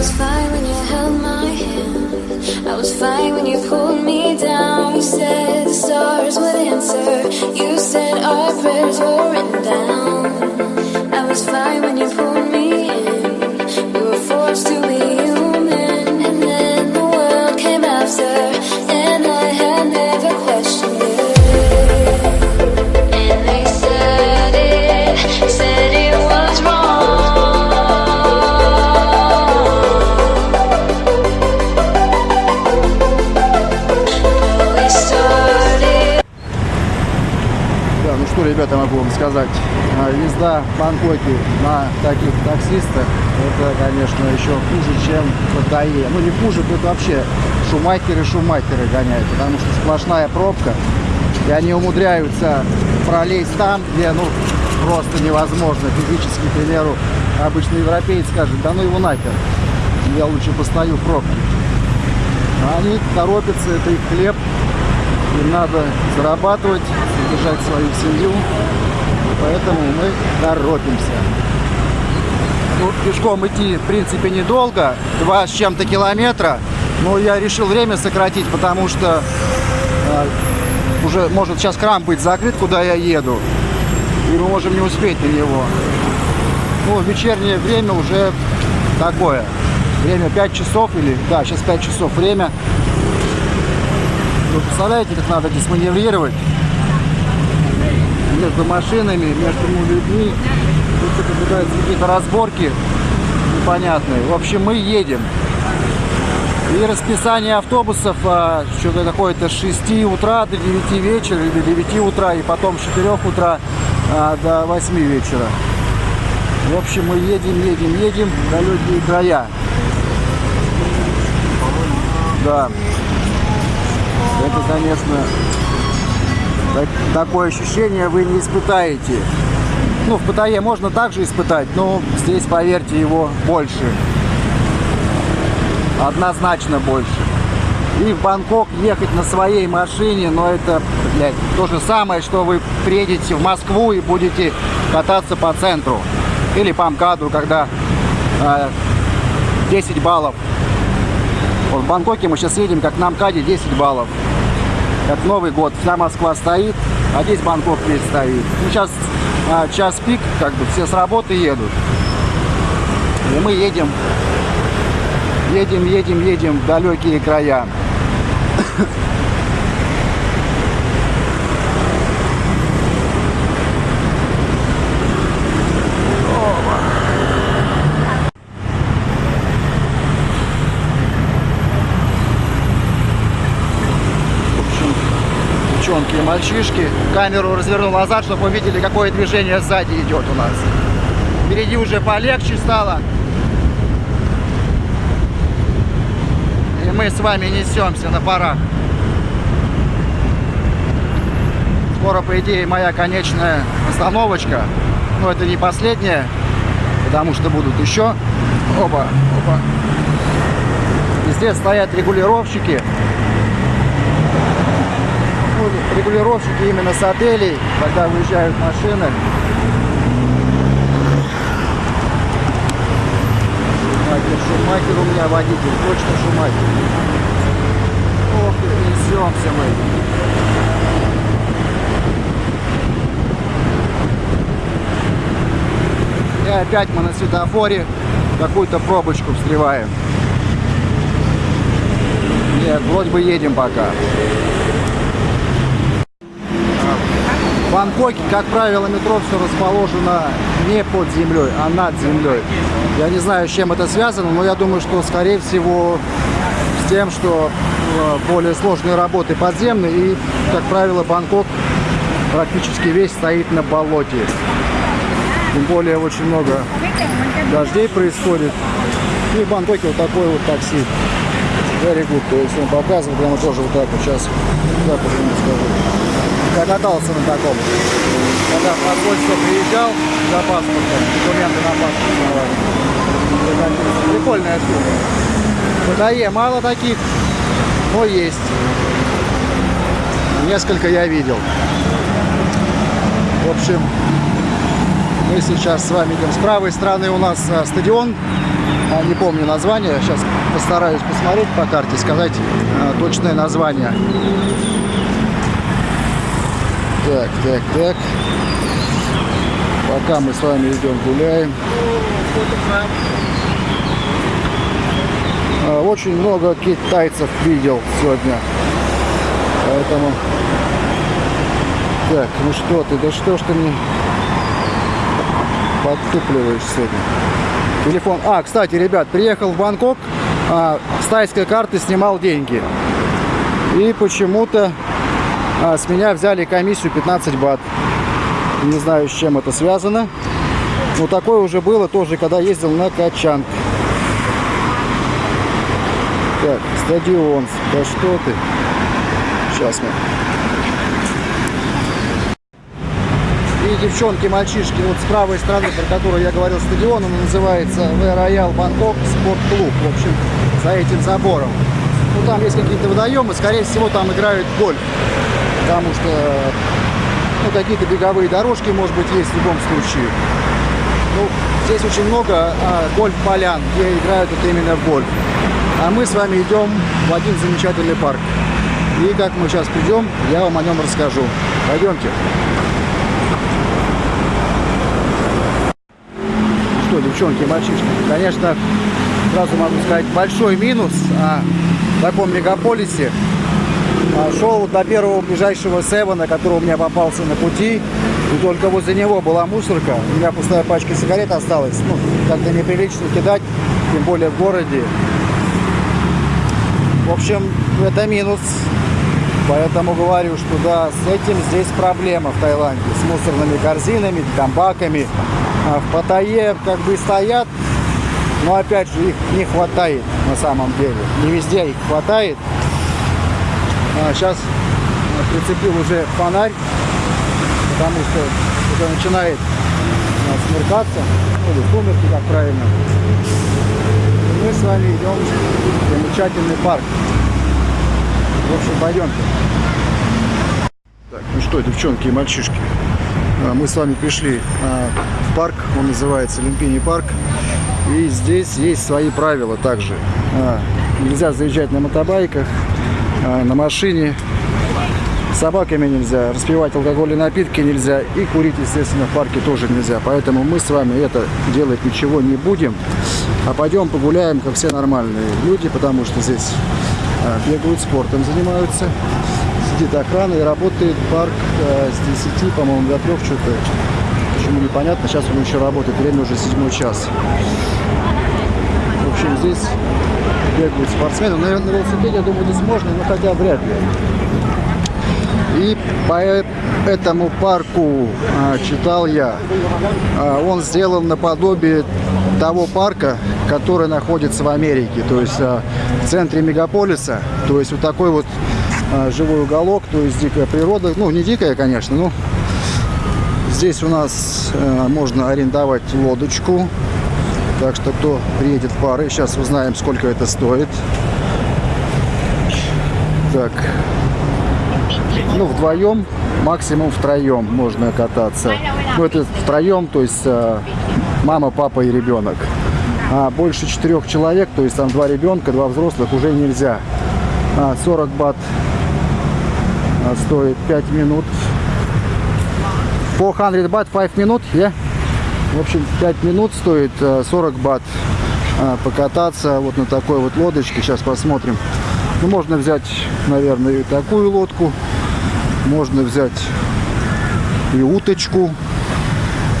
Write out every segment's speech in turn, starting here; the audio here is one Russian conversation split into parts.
was fine when you held my hand. I was fine when you pulled me down. You said the stars would answer. You said our prayers were written down. I was fine when you pulled сказать. А, Езда в Бангкоке на таких таксистах, это, конечно, еще хуже, чем в Паттайе. Ну, не хуже, тут вообще шумахеры-шумахеры гоняют, потому что сплошная пробка, и они умудряются пролезть там, где, ну, просто невозможно физически, к примеру, обычный европеец скажет, да ну его нахер, я лучше постою в пробке. А они торопятся, это их хлеб, им надо зарабатывать, содержать свою семью, поэтому мы торопимся. Ну, пешком идти, в принципе, недолго, два с чем-то километра, но я решил время сократить, потому что э, уже может сейчас крам быть закрыт, куда я еду, и мы можем не успеть на него. Ну, вечернее время уже такое. Время 5 часов или, да, сейчас 5 часов время. Вы представляете, как надо здесь маневрировать между машинами, между людьми. Тут наблюдаются какие-то разборки непонятные. В общем, мы едем. И расписание автобусов а, что-то такое-то с 6 утра до 9 вечера или до 9 утра, и потом с 4 утра а, до 8 вечера. В общем, мы едем, едем, едем в далекие края. Да. Это, конечно, так- такое ощущение вы не испытаете. Ну, в Паттайе можно также испытать, но здесь, поверьте, его больше. Однозначно больше. И в Бангкок ехать на своей машине, но это, блядь, то же самое, что вы приедете в Москву и будете кататься по центру. Или по МКАДу, когда э, 10 баллов. Вот в Бангкоке мы сейчас едем, как на МКАДе 10 баллов. Как Новый год. Вся Москва стоит, а здесь Бангкок весь стоит. Ну, сейчас а, час пик, как бы все с работы едут. И мы едем, едем, едем, едем в далекие края. Девчонки и мальчишки. Камеру развернул назад, чтобы вы видели, какое движение сзади идет у нас. Впереди уже полегче стало. И мы с вами несемся на парах. Скоро, по идее, моя конечная остановочка. Но это не последняя, потому что будут еще. Оба, оба. Везде стоят регулировщики. Регулировщики именно с отелей, когда выезжают машины. Шумахер, у меня водитель, точно Шумахер. Ох, несемся мы. И опять мы на светофоре какую-то пробочку встреваем. Нет, вроде бы едем пока. В Бангкоке, как правило, метро все расположено не под землей, а над землей. Я не знаю, с чем это связано, но я думаю, что, скорее всего, с тем, что э, более сложные работы подземные. И, как правило, Бангкок практически весь стоит на болоте. Тем более, очень много дождей происходит. И в Бангкоке вот такой вот такси. Very good. То есть он показывает прямо тоже вот так вот сейчас. Так вот скажу. Я катался на таком. Когда в посольство приезжал за паспортом, документы на паспорт сдавали. Это Прикольная штука. В Паттайе мало таких, но есть. Несколько я видел. В общем, мы сейчас с вами идем. С правой стороны у нас а, стадион а, не помню название. Сейчас постараюсь посмотреть по карте, сказать а, точное название. Так, так, так. Пока мы с вами идем гуляем. А, Очень много китайцев видел сегодня. Поэтому... Так, ну что ты, да что ж ты мне подтупливаешь сегодня? Телефон. А, кстати, ребят, приехал в Бангкок, а, с тайской карты снимал деньги. И почему-то а, с меня взяли комиссию 15 бат. Не знаю, с чем это связано. Но такое уже было тоже, когда ездил на Качанг. Так, стадион. Да что ты? Сейчас мы. И девчонки, мальчишки, вот с правой стороны, про которую я говорил, стадион, он называется Роял Бангкок Спорт Клуб. В общем, за этим забором. Ну, там есть какие-то водоемы, скорее всего, там играют гольф. Потому что, ну, какие-то беговые дорожки, может быть, есть в любом случае. Ну, здесь очень много а, гольф-полян, где играют вот именно в гольф. А мы с вами идем в один замечательный парк. И как мы сейчас придем, я вам о нем расскажу. Пойдемте. Что, девчонки, мальчишки, конечно, сразу могу сказать, большой минус а, в таком мегаполисе. А, шел до первого ближайшего Севена, который у меня попался на пути. И только возле него была мусорка. У меня пустая пачка сигарет осталась. Ну, как-то неприлично кидать, тем более в городе. В общем, это минус. Поэтому говорю, что да, с этим здесь проблема в Таиланде. С мусорными корзинами, там баками. А в Паттайе как бы стоят, но опять же их не хватает на самом деле. Не везде их хватает. А сейчас прицепил уже фонарь, потому что уже начинает смеркаться, ну, или сумерки, как правильно. И мы с вами идем в замечательный парк. В общем, пойдемте. Так, ну что, девчонки и мальчишки, а, мы с вами пришли а, в парк, он называется Люмпини парк. И здесь есть свои правила также. Нельзя заезжать на мотобайках, на машине. Собаками нельзя, распивать алкогольные напитки нельзя и курить, естественно, в парке тоже нельзя. Поэтому мы с вами это делать ничего не будем, а пойдем погуляем, как все нормальные люди, потому что здесь а, бегают, спортом занимаются. Сидит охрана и работает парк а, с 10, по-моему, до 3 что-то. Почему непонятно, сейчас он еще работает, время уже седьмой час. В общем, здесь бегают спортсмены. Наверное, на велосипеде, я думаю, здесь можно, но хотя вряд ли. И по этому парку а, читал я, а, он сделан наподобие того парка, который находится в Америке, то есть а, в центре мегаполиса, то есть вот такой вот а, живой уголок, то есть дикая природа, ну не дикая, конечно, но здесь у нас а, можно арендовать лодочку, так что кто приедет пары, сейчас узнаем, сколько это стоит. Так, ну, вдвоем, максимум втроем можно кататься. Ну, это втроем, то есть э, мама, папа и ребенок. А больше четырех человек, то есть там два ребенка, два взрослых, уже нельзя. А, 40 бат а, стоит 5 минут. 400 бат 5 минут, yeah? В общем, 5 минут стоит 40 бат а, покататься вот на такой вот лодочке. Сейчас посмотрим. Ну, можно взять, наверное, и такую лодку. Можно взять и уточку.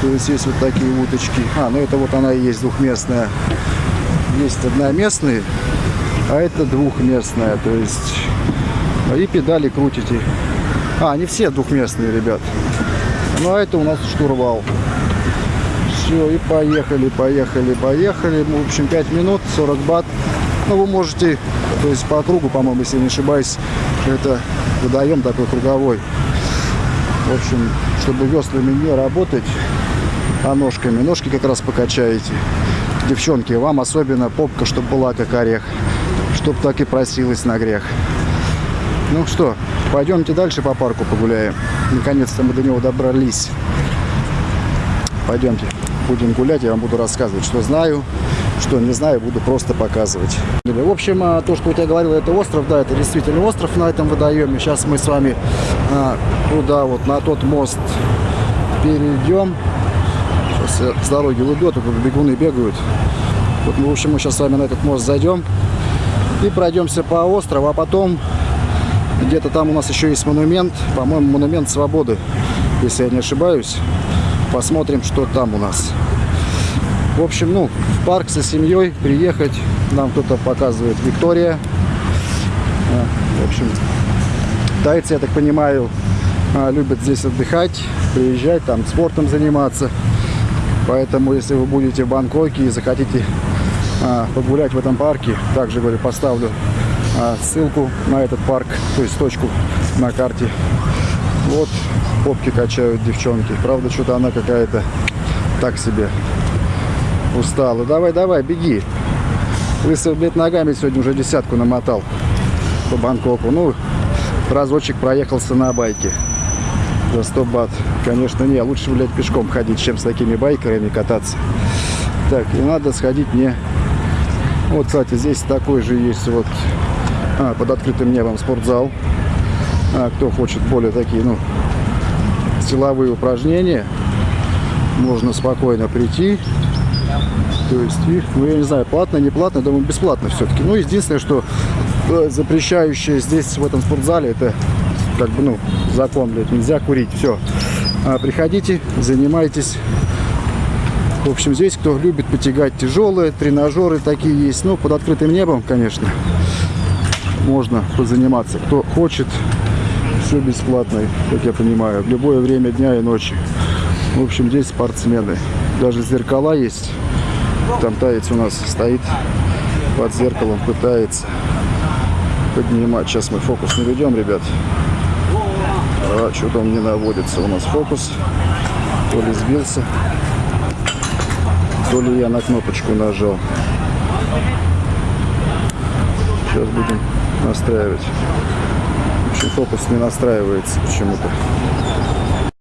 То есть есть вот такие уточки. А, ну это вот она и есть двухместная. Есть одноместные, а это двухместная. То есть и педали крутите. А, они все двухместные, ребят. Ну а это у нас штурвал. Все, и поехали, поехали, поехали. В общем, 5 минут, 40 бат. Ну, вы можете, то есть по кругу, по-моему, если не ошибаюсь, это водоем такой круговой. В общем, чтобы веслами не работать, а ножками. Ножки как раз покачаете. Девчонки, вам особенно попка, чтобы была как орех. Чтоб так и просилась на грех. Ну что, пойдемте дальше по парку погуляем. Наконец-то мы до него добрались. Пойдемте, будем гулять, я вам буду рассказывать, что знаю Что не знаю, буду просто показывать. В общем, а, то, что у тебя говорил, это остров, да, это действительно остров на этом водоеме. Сейчас мы с вами а, туда, вот на тот мост перейдем. Сейчас я с дороги уйду, а тут бегуны бегают. Вот, мы, в общем, мы сейчас с вами на этот мост зайдем и пройдемся по острову, а потом где-то там у нас еще есть монумент, по-моему, монумент свободы, если я не ошибаюсь. Посмотрим, что там у нас. В общем, ну, в парк со семьей приехать. Нам кто-то показывает Виктория. А, В общем, тайцы, я так понимаю, а, любят здесь отдыхать, приезжать, там спортом заниматься. Поэтому, если вы будете в Бангкоке и захотите а, погулять в этом парке, также, говорю, поставлю ссылку на этот парк, то есть точку на карте. Вот попки качают девчонки. Правда, что-то она какая-то так себе устала. Давай, давай, беги. Лысый, блядь, ногами сегодня уже десятку намотал по Бангкоку. Ну, разочек проехался на байке за 100 бат. Конечно, не, лучше, блядь, пешком ходить, чем с такими байкерами кататься. Так, и надо сходить мне... Вот, кстати, здесь такой же есть вот а, под открытым небом спортзал. А, кто хочет более такие, ну, силовые упражнения, можно спокойно прийти. То есть, их, ну, я не знаю, платно, не платно, думаю, бесплатно все-таки. Ну, единственное, что э, запрещающее здесь, в этом спортзале, это, как бы, ну, закон, блядь, нельзя курить, все. А, приходите, занимайтесь. В общем, здесь, кто любит потягать тяжелые, тренажеры такие есть, ну, под открытым небом, конечно, можно позаниматься. Кто хочет, все бесплатно, как я понимаю, в любое время дня и ночи. В общем, здесь спортсмены. Даже зеркала есть. Там таец у нас стоит под зеркалом, пытается поднимать. Сейчас мы фокус наведем, ребят. А, что-то он не наводится. У нас фокус. То ли сбился, то ли я на кнопочку нажал. Сейчас будем настраивать. Фокус не настраивается почему-то.